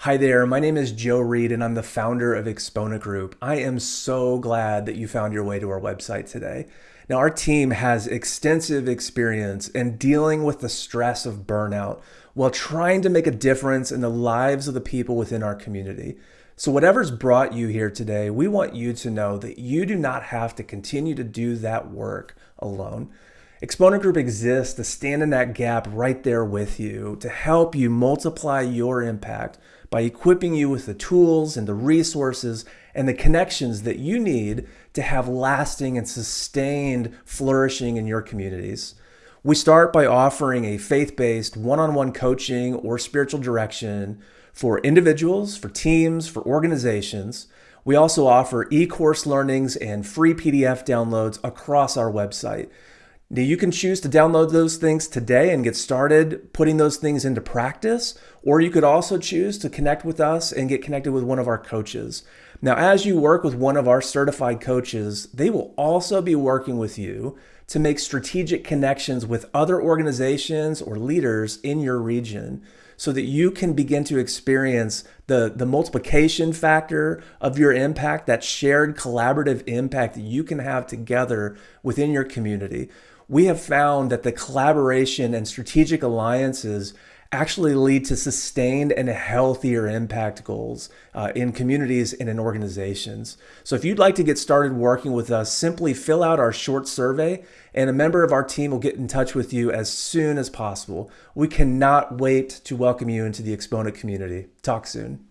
Hi there, my name is Joe Reed and I'm the founder of Exponent Group. I am so glad that you found your way to our website today. Now, our team has extensive experience in dealing with the stress of burnout while trying to make a difference in the lives of the people within our community. So, whatever's brought you here today, we want you to know that you do not have to continue to do that work alone. Exponent Group exists to stand in that gap right there with you to help you multiply your impact by equipping you with the tools and the resources and the connections that you need to have lasting and sustained flourishing in your communities. We start by offering a faith based one on one coaching or spiritual direction for individuals, for teams, for organizations. We also offer e course learnings and free PDF downloads across our website. Now, you can choose to download those things today and get started putting those things into practice, or you could also choose to connect with us and get connected with one of our coaches. Now, as you work with one of our certified coaches, they will also be working with you to make strategic connections with other organizations or leaders in your region so that you can begin to experience the, the multiplication factor of your impact, that shared collaborative impact that you can have together within your community we have found that the collaboration and strategic alliances actually lead to sustained and healthier impact goals uh, in communities and in organizations. So if you'd like to get started working with us, simply fill out our short survey and a member of our team will get in touch with you as soon as possible. We cannot wait to welcome you into the Exponent community. Talk soon.